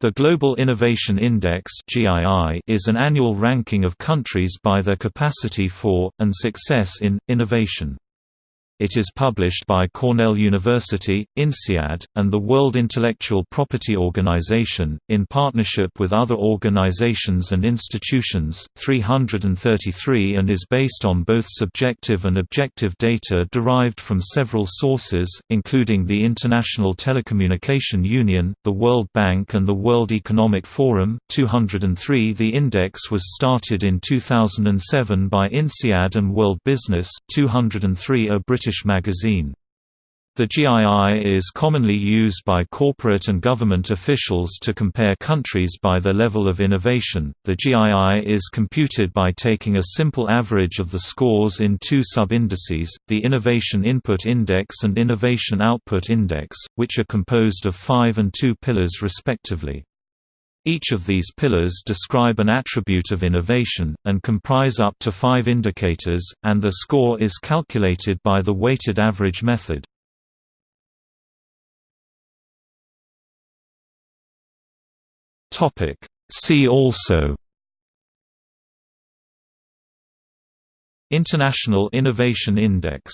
The Global Innovation Index is an annual ranking of countries by their capacity for, and success in, innovation. It is published by Cornell University, INSEAD, and the World Intellectual Property Organization, in partnership with other organizations and institutions, 333 and is based on both subjective and objective data derived from several sources, including the International Telecommunication Union, the World Bank and the World Economic Forum. 203 The index was started in 2007 by INSEAD and World Business, 203 a British British magazine. The GII is commonly used by corporate and government officials to compare countries by their level of innovation. The GII is computed by taking a simple average of the scores in two sub-indices, the Innovation Input Index and Innovation Output Index, which are composed of five and two pillars respectively. Each of these pillars describe an attribute of innovation, and comprise up to five indicators, and the score is calculated by the weighted average method. See also. International Innovation Index